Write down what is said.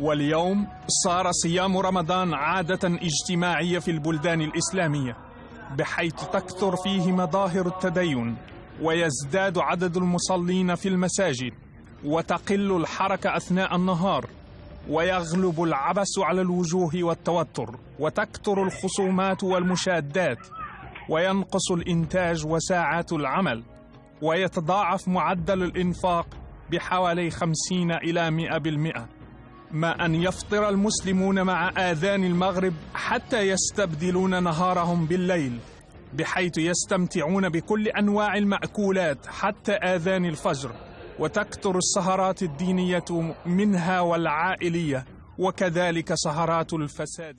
واليوم صار صيام رمضان عادة اجتماعية في البلدان الإسلامية بحيث تكثر فيه مظاهر التدين ويزداد عدد المصلين في المساجد وتقل الحركة أثناء النهار ويغلب العبث على الوجوه والتوتر وتكثر الخصومات والمشادات وينقص الإنتاج وساعات العمل ويتضاعف معدل الإنفاق بحوالي خمسين إلى مئة بالمئة. ما أن يفطر المسلمون مع آذان المغرب حتى يستبدلون نهارهم بالليل بحيث يستمتعون بكل أنواع المأكولات حتى آذان الفجر وتكثر السهرات الدينية منها والعائلية وكذلك سهرات الفساد